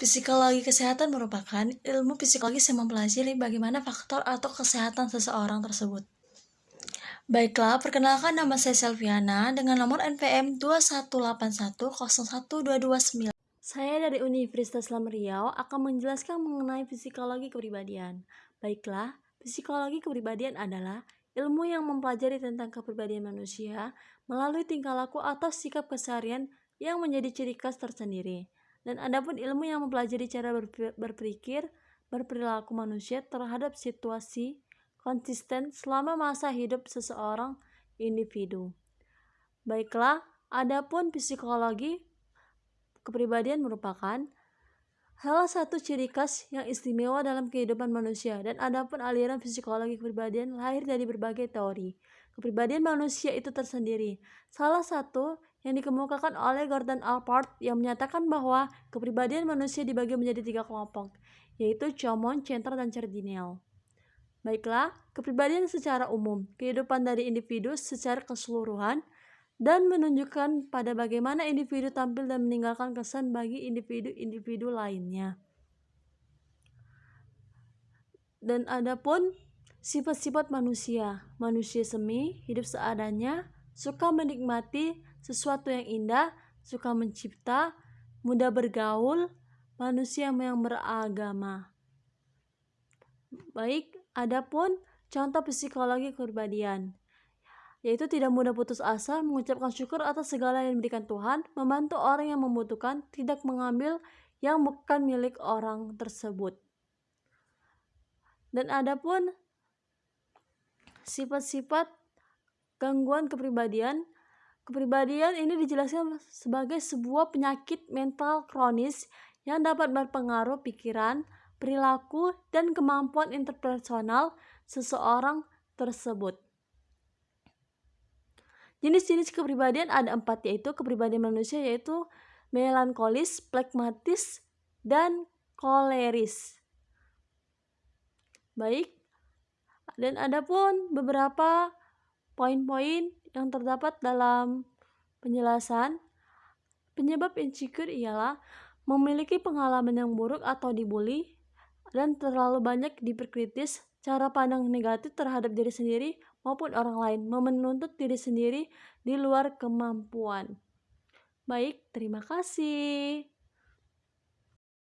Psikologi kesehatan merupakan ilmu psikologis yang mempelajari bagaimana faktor atau kesehatan seseorang tersebut. Baiklah, perkenalkan nama saya Selviana dengan nomor NPM 218101229. Saya dari Universitas Islam Riau akan menjelaskan mengenai psikologi kepribadian. Baiklah, psikologi kepribadian adalah ilmu yang mempelajari tentang kepribadian manusia melalui tingkah laku atau sikap keseharian yang menjadi ciri khas tersendiri. Dan adapun ilmu yang mempelajari cara berpikir, berperilaku manusia terhadap situasi konsisten selama masa hidup seseorang individu. Baiklah, adapun psikologi kepribadian merupakan salah satu ciri khas yang istimewa dalam kehidupan manusia dan adapun aliran psikologi kepribadian lahir dari berbagai teori. Kepribadian manusia itu tersendiri. Salah satu yang dikemukakan oleh Gordon Allport yang menyatakan bahwa kepribadian manusia dibagi menjadi tiga kelompok, yaitu Chomon, Center, dan Cardinal. Baiklah, kepribadian secara umum, kehidupan dari individu secara keseluruhan, dan menunjukkan pada bagaimana individu tampil dan meninggalkan kesan bagi individu-individu lainnya. Dan adapun sifat-sifat manusia, manusia semi, hidup seadanya, suka menikmati sesuatu yang indah, suka mencipta, mudah bergaul, manusia yang beragama. Baik, adapun contoh psikologi kepribadian yaitu tidak mudah putus asa, mengucapkan syukur atas segala yang diberikan Tuhan, membantu orang yang membutuhkan, tidak mengambil yang bukan milik orang tersebut. Dan adapun sifat-sifat gangguan kepribadian Kepribadian ini dijelaskan sebagai sebuah penyakit mental kronis yang dapat berpengaruh pikiran, perilaku, dan kemampuan interpersonal seseorang tersebut. Jenis-jenis kepribadian ada empat yaitu kepribadian manusia yaitu melankolis, plekmatis, dan koleris. Baik, dan ada pun beberapa poin-poin yang terdapat dalam penjelasan penyebab insecure ialah memiliki pengalaman yang buruk atau dibully dan terlalu banyak diperkritis cara pandang negatif terhadap diri sendiri maupun orang lain menuntut diri sendiri di luar kemampuan. Baik, terima kasih.